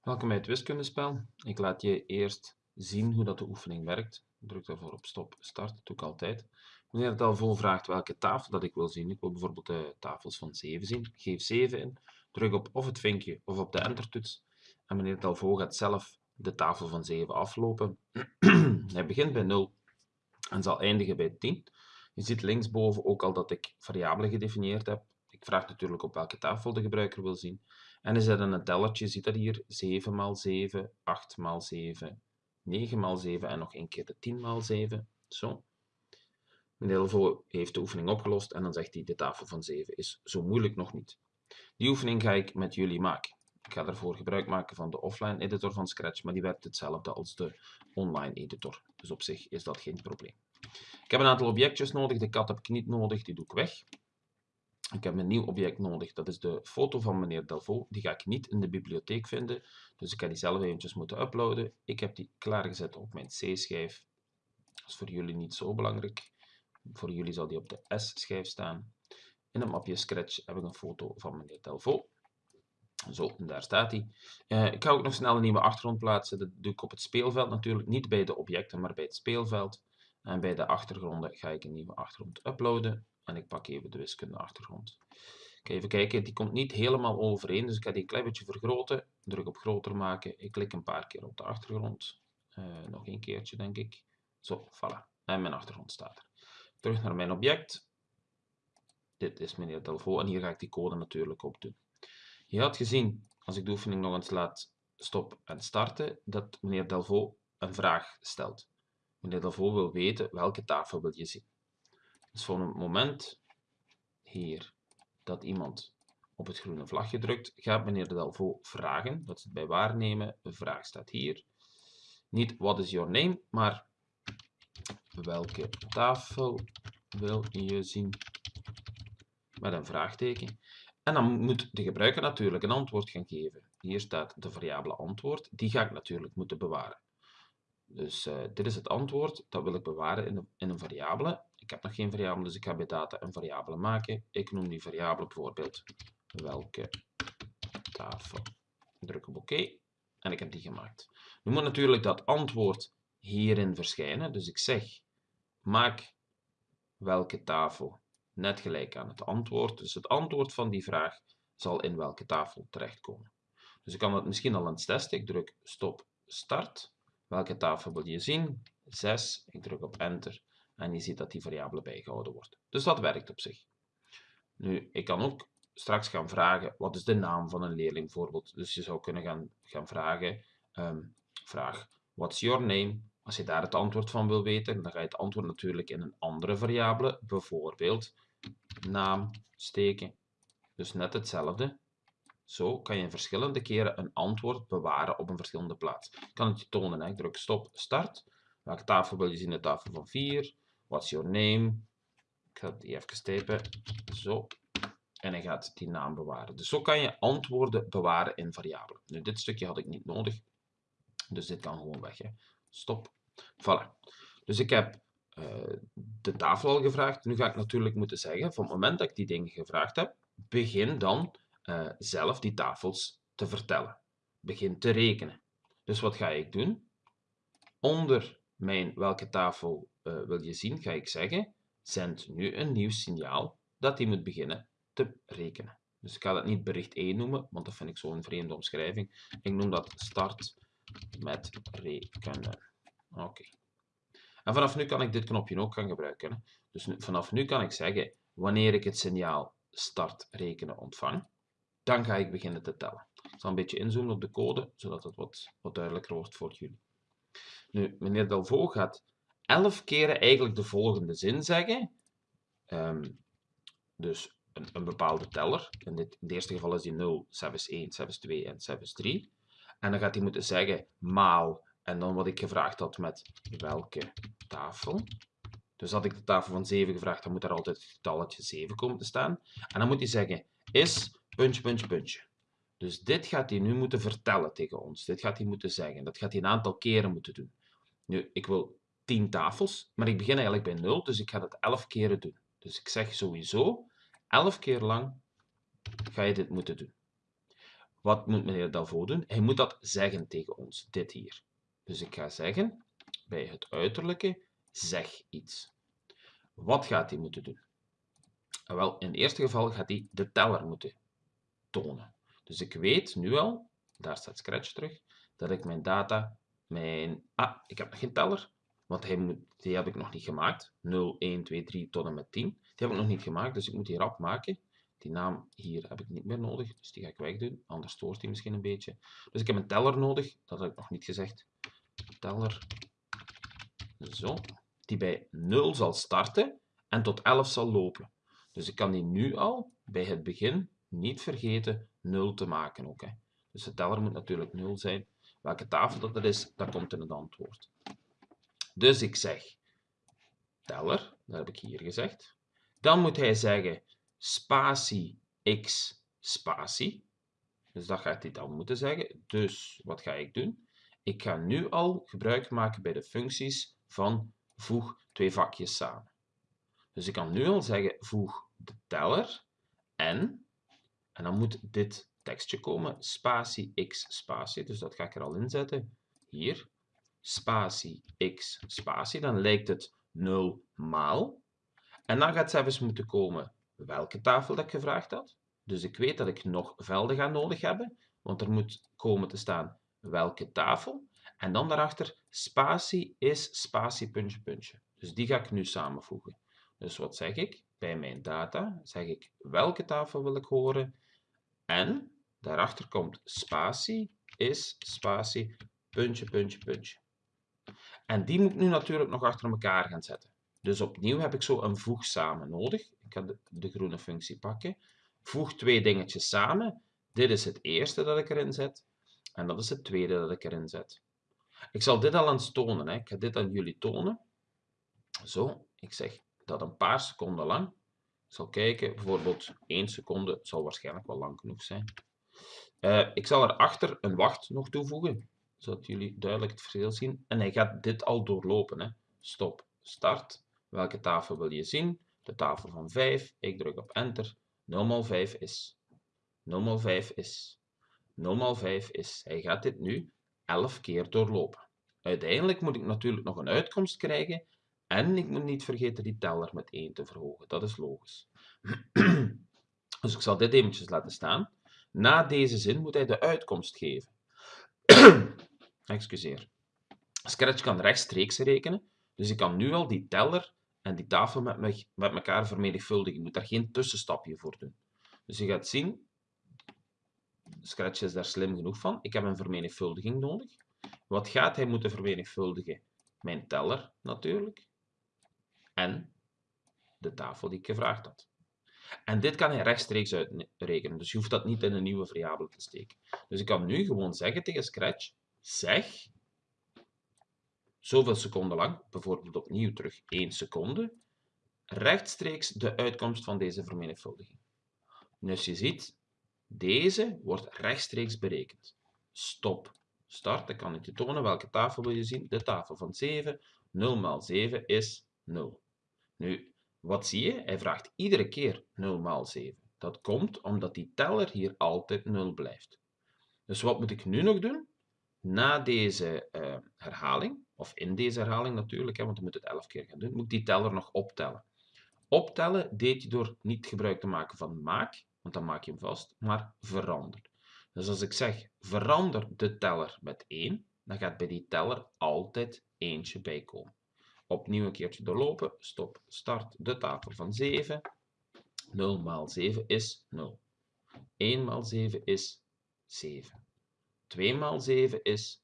Welkom bij het wiskundespel. Ik laat je eerst zien hoe dat de oefening werkt. Druk daarvoor op stop, start, dat doe ik altijd. Wanneer het al vol vraagt welke tafel dat ik wil zien, ik wil bijvoorbeeld de tafels van 7 zien, geef 7 in, druk op of het vinkje of op de entertoets. En wanneer het al vol gaat zelf de tafel van 7 aflopen. Hij begint bij 0 en zal eindigen bij 10. Je ziet linksboven ook al dat ik variabelen gedefinieerd heb. Ik vraag natuurlijk op welke tafel de gebruiker wil zien. En is dat een tellertje, ziet dat hier, 7 x 7, 8 x 7, 9 x 7 en nog een keer de 10 x 7. Zo. Meneer heeft de oefening opgelost en dan zegt hij, de tafel van 7 is zo moeilijk nog niet. Die oefening ga ik met jullie maken. Ik ga daarvoor gebruik maken van de offline editor van Scratch, maar die werkt hetzelfde als de online editor. Dus op zich is dat geen probleem. Ik heb een aantal objectjes nodig, de kat heb ik niet nodig, die doe ik weg. Ik heb een nieuw object nodig, dat is de foto van meneer Delvaux. Die ga ik niet in de bibliotheek vinden, dus ik ga die zelf eventjes moeten uploaden. Ik heb die klaargezet op mijn C-schijf. Dat is voor jullie niet zo belangrijk. Voor jullie zal die op de S-schijf staan. In het mapje Scratch heb ik een foto van meneer Delvaux. Zo, en daar staat hij. Uh, ik ga ook nog snel een nieuwe achtergrond plaatsen. Dat doe ik op het speelveld natuurlijk. Niet bij de objecten, maar bij het speelveld. En bij de achtergronden ga ik een nieuwe achtergrond uploaden. En ik pak even de wiskunde achtergrond. Ga even kijken, die komt niet helemaal overeen, dus ik ga die een klein beetje vergroten. Druk op groter maken. Ik klik een paar keer op de achtergrond. Uh, nog een keertje, denk ik. Zo, voilà. En mijn achtergrond staat er. Terug naar mijn object. Dit is meneer Delvaux en hier ga ik die code natuurlijk op doen. Je had gezien, als ik de oefening nog eens laat stop en starten, dat meneer Delvaux een vraag stelt. Meneer Delvaux wil weten welke tafel wil je zien. Dus voor het moment hier dat iemand op het groene vlagje drukt, gaat meneer Delvaux vragen. Dat zit bij waarnemen. De vraag staat hier. Niet what is your name, maar welke tafel wil je zien? Met een vraagteken. En dan moet de gebruiker natuurlijk een antwoord gaan geven. Hier staat de variabele antwoord. Die ga ik natuurlijk moeten bewaren. Dus uh, dit is het antwoord. Dat wil ik bewaren in in een variabele. Ik heb nog geen variabele, dus ik ga bij data een variabele maken. Ik noem die variabele bijvoorbeeld welke tafel. Druk op oké OK, en ik heb die gemaakt. Nu moet natuurlijk dat antwoord hierin verschijnen. Dus ik zeg maak welke tafel net gelijk aan het antwoord. Dus het antwoord van die vraag zal in welke tafel terechtkomen. Dus ik kan dat misschien al het testen. Ik druk stop start. Welke tafel wil je zien? 6. Ik druk op enter en je ziet dat die variabele bijgehouden wordt. Dus dat werkt op zich. Nu, ik kan ook straks gaan vragen, wat is de naam van een leerling bijvoorbeeld. Dus je zou kunnen gaan, gaan vragen, um, vraag, what's your name? Als je daar het antwoord van wil weten, dan ga je het antwoord natuurlijk in een andere variabele, bijvoorbeeld naam steken. Dus net hetzelfde. Zo kan je verschillende keren een antwoord bewaren op een verschillende plaats. Ik kan het je tonen. Ik druk stop, start. Welke tafel wil je zien? De tafel van 4. What's your name? Ik ga die even typen. Zo. En hij gaat die naam bewaren. Dus zo kan je antwoorden bewaren in variabelen. Nu, dit stukje had ik niet nodig. Dus dit kan gewoon weg. Hè. Stop. Voilà. Dus ik heb uh, de tafel al gevraagd. Nu ga ik natuurlijk moeten zeggen, van het moment dat ik die dingen gevraagd heb, begin dan uh, zelf die tafels te vertellen. Begin te rekenen. Dus wat ga ik doen? Onder mijn welke tafel uh, wil je zien, ga ik zeggen, zend nu een nieuw signaal dat hij moet beginnen te rekenen. Dus ik ga dat niet bericht 1 noemen, want dat vind ik zo'n vreemde omschrijving. Ik noem dat start met rekenen. Oké. En vanaf nu kan ik dit knopje ook gaan gebruiken. Dus vanaf nu kan ik zeggen, wanneer ik het signaal start rekenen ontvang, dan ga ik beginnen te tellen. Ik zal een beetje inzoomen op de code, zodat het wat, wat duidelijker wordt voor jullie. Nu, meneer Delvaux gaat elf keren eigenlijk de volgende zin zeggen. Um, dus een, bepaalde teller. In, dit, in het eerste geval is die 0, 7 is 1, 7 is 2 en 7 is 3. En dan gaat hij moeten zeggen maal en dan wat ik gevraagd had met welke tafel. Dus had ik de tafel van 7 gevraagd, dan moet er altijd het getalletje 7 komen te staan. En dan moet hij zeggen is puntje, puntje, puntje. Dus dit gaat hij nu moeten vertellen tegen ons. Dit gaat hij moeten zeggen. Dat gaat hij een aantal keren moeten doen. Nu, ik wil 10 tafels, maar ik begin eigenlijk bij 0, dus ik ga dat 11 keren doen. Dus ik zeg sowieso, 11 keer lang ga je dit moeten doen. Wat moet meneer Dalvaux doen? Hij moet dat zeggen tegen ons, dit hier. Dus ik ga zeggen, bij het uiterlijke, zeg iets. Wat gaat hij moeten doen? Wel, in het eerste geval gaat hij de teller moeten tonen. Dus ik weet nu al, daar staat Scratch terug, dat ik mijn data, mijn... Ah, ik heb nog geen teller, want die heb ik nog niet gemaakt. 0, 1, 2, 3 tot en met 10. Die heb ik nog niet gemaakt, dus ik moet die rap maken. Die naam hier heb ik niet meer nodig, dus die ga ik wegdoen. Anders stoort hij misschien een beetje. Dus ik heb een teller nodig, dat heb ik nog niet gezegd. Teller, zo, die bij 0 zal starten en tot 11 zal lopen. Dus ik kan die nu al bij het begin niet vergeten 0 te maken ook. Hè. Dus de teller moet natuurlijk 0 zijn. Welke tafel dat er is, dat komt in het antwoord. Dus ik zeg teller, dat heb ik hier gezegd. Dan moet hij zeggen spatie x spatie. Dus dat gaat hij dan moeten zeggen. Dus wat ga ik doen? Ik ga nu al gebruik maken bij de functies van voeg twee vakjes samen. Dus ik kan nu al zeggen voeg de teller en, en dan moet dit tekstje komen, spatie x spatie, dus dat ga ik er al inzetten, hier, spatie x spatie, dan lijkt het 0 maal. En dan gaat zelfs moeten komen welke tafel dat ik gevraagd had. Dus ik weet dat ik nog velden ga nodig hebben, want er moet komen te staan welke tafel. En dan daarachter spatie is spatie puntje puntje. Dus die ga ik nu samenvoegen. Dus wat zeg ik? Bij mijn data zeg ik welke tafel wil ik horen en daarachter komt spatie is spatie puntje puntje puntje. En die moet ik nu natuurlijk nog achter elkaar gaan zetten. Dus opnieuw heb ik zo een voeg samen nodig. Ik ga de, groene functie pakken. Voeg twee dingetjes samen. Dit is het eerste dat ik erin zet. En dat is het tweede dat ik erin zet. Ik zal dit al eens tonen. Hè. Ik ga dit aan jullie tonen. Zo, ik zeg dat een paar seconden lang. Zal kijken, bijvoorbeeld 1 seconde zal waarschijnlijk wel lang genoeg zijn. Uh, ik zal erachter een wacht nog toevoegen, zodat jullie duidelijk het verschil zien. En hij gaat dit al doorlopen. Hè. Stop, start. Welke tafel wil je zien? De tafel van 5. Ik druk op enter. 0 mal 5 is. 0 mal 5 is. 0 mal 5 is. Hij gaat dit nu 11 keer doorlopen. Uiteindelijk moet ik natuurlijk nog een uitkomst krijgen en ik moet niet vergeten die teller met 1 te verhogen. Dat is logisch. dus ik zal dit eventjes laten staan. Na deze zin moet hij de uitkomst geven. Excuseer. Scratch kan rechtstreeks rekenen, dus ik kan nu al die teller en die tafel met, me, met elkaar vermenigvuldigen. Je moet daar geen tussenstapje voor doen. Dus je gaat zien, Scratch is daar slim genoeg van. Ik heb een vermenigvuldiging nodig. Wat gaat hij moeten vermenigvuldigen? Mijn teller natuurlijk. En de tafel die ik gevraagd had. En dit kan hij rechtstreeks uitrekenen. Dus je hoeft dat niet in een nieuwe variabele te steken. Dus ik kan nu gewoon zeggen tegen Scratch, zeg zoveel seconden lang, bijvoorbeeld opnieuw terug 1 seconde, rechtstreeks de uitkomst van deze vermenigvuldiging. Dus je ziet, deze wordt rechtstreeks berekend. Stop. Start, dan kan ik je tonen welke tafel wil je zien. De tafel van 7. 0 maal 7 is 0. Nu, wat zie je? Hij vraagt iedere keer 0 maal 7. Dat komt omdat die teller hier altijd 0 blijft. Dus wat moet ik nu nog doen? Na deze uh, herhaling, of in deze herhaling natuurlijk, hè, want we moeten het 11 keer gaan doen, moet ik die teller nog optellen. Optellen deed je door niet gebruik te maken van maak, want dan maak je hem vast, maar verander. Dus als ik zeg verander de teller met 1, dan gaat bij die teller altijd eentje bij komen. Opnieuw een keertje doorlopen, stop, start de tafel van 7. 0 maal 7 is 0. 1 maal 7 is 7. 2 maal 7 is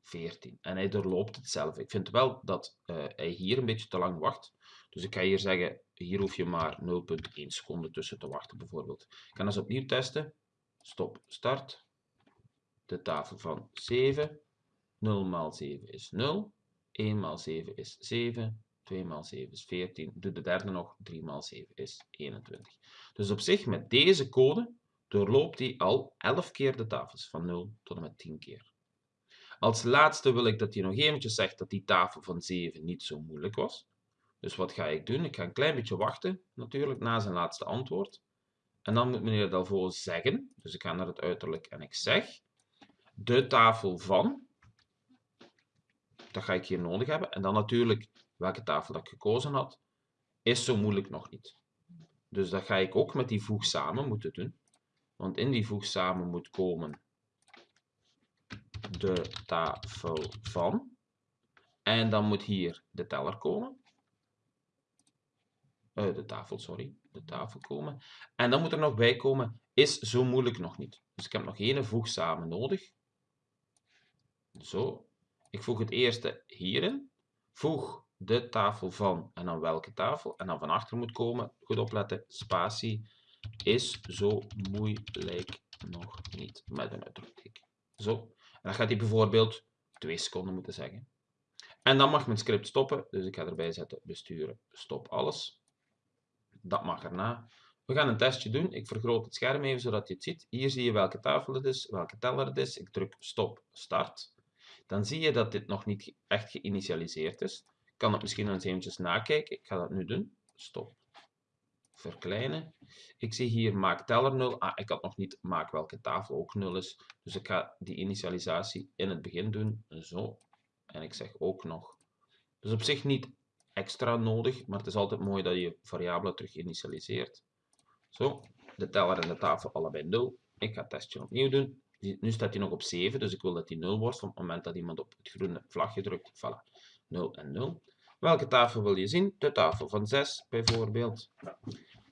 14. En hij doorloopt het zelf. Ik vind wel dat uh, hij hier een beetje te lang wacht. Dus ik ga hier zeggen, hier hoef je maar 0,1 seconde tussen te wachten bijvoorbeeld. Ik kan eens opnieuw testen. Stop, start. De tafel van 7. 0 maal 7 is 0. 1 maal 7 is 7. 2 maal 7 is 14. Doe de derde nog. 3 maal 7 is 21. Dus op zich, met deze code, doorloopt hij al 11 keer de tafels, van 0 tot en met 10 keer. Als laatste wil ik dat hij nog eventjes zegt dat die tafel van 7 niet zo moeilijk was. Dus wat ga ik doen? Ik ga een klein beetje wachten, natuurlijk, na zijn laatste antwoord. En dan moet meneer Delvaux zeggen, dus ik ga naar het uiterlijk en ik zeg, de tafel van, dat ga ik hier nodig hebben. En dan natuurlijk welke tafel dat ik gekozen had, is zo moeilijk nog niet. Dus dat ga ik ook met die voeg samen moeten doen. Want in die voeg samen moet komen de tafel van. En dan moet hier de teller komen. Uh, de tafel, sorry. De tafel komen. En dan moet er nog bij komen, is zo moeilijk nog niet. Dus ik heb nog één voeg samen nodig. Zo. Ik voeg het eerste hierin. Voeg de tafel van en dan welke tafel. En dan van achter moet komen, goed opletten, spatie is zo moeilijk nog niet met een uitroepteken. Zo. En dan gaat hij bijvoorbeeld twee seconden moeten zeggen. En dan mag mijn script stoppen, dus ik ga erbij zetten besturen, stop alles. Dat mag erna. We gaan een testje doen. Ik vergroot het scherm even zodat je het ziet. Hier zie je welke tafel het is, welke teller het is. Ik druk stop, start. Dan zie je dat dit nog niet echt geïnitialiseerd is. Ik kan het misschien eens eventjes nakijken. Ik ga dat nu doen. Stop. Verkleinen. Ik zie hier maak teller 0. Ah, ik had nog niet maak welke tafel ook 0 is. Dus ik ga die initialisatie in het begin doen. Zo. En ik zeg ook nog. Dus op zich niet extra nodig, maar het is altijd mooi dat je variabelen terug initialiseert. Zo, de teller en de tafel allebei 0. Ik ga het testje opnieuw doen. Nu staat hij nog op 7, dus ik wil dat hij 0 wordt op het moment dat iemand op het groene vlagje drukt. Voilà, 0 en 0. Welke tafel wil je zien? De tafel van 6 bijvoorbeeld.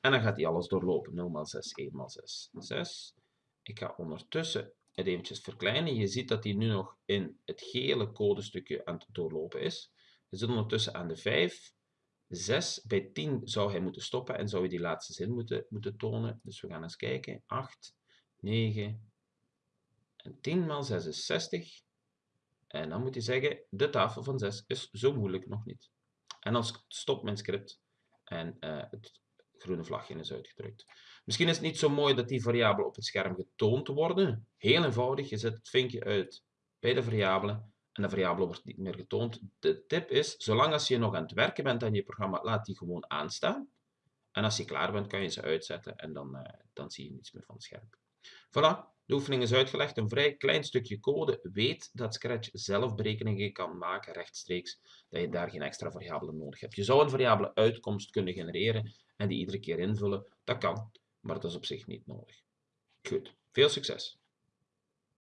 En dan gaat hij alles doorlopen. 0 x 6, 1 x 6, 6. Ik ga ondertussen het eventjes verkleinen. Je ziet dat hij nu nog in het gele codestukje aan het doorlopen is. We zitten ondertussen aan de 5. 6 bij 10 zou hij moeten stoppen en zou je die laatste zin moeten, moeten tonen. Dus we gaan eens kijken. 8, 9 en 10 maal 6 is 60. En dan moet hij zeggen, de tafel van 6 is zo moeilijk nog niet. En dan stopt mijn script en uh, het groene vlagje is uitgedrukt. Misschien is het niet zo mooi dat die variabelen op het scherm getoond worden. Heel eenvoudig, je zet het vinkje uit bij de variabelen en de variabele wordt niet meer getoond. De tip is, zolang als je nog aan het werken bent aan je programma, laat die gewoon aanstaan. En als je klaar bent, kan je ze uitzetten en dan, uh, dan zie je niets meer van het scherm. Voilà, de oefening is uitgelegd. Een vrij klein stukje code. Weet dat Scratch zelf berekeningen kan maken rechtstreeks, dat je daar geen extra variabelen nodig hebt. Je zou een variabele uitkomst kunnen genereren en die iedere keer invullen. Dat kan, maar dat is op zich niet nodig. Goed, veel succes!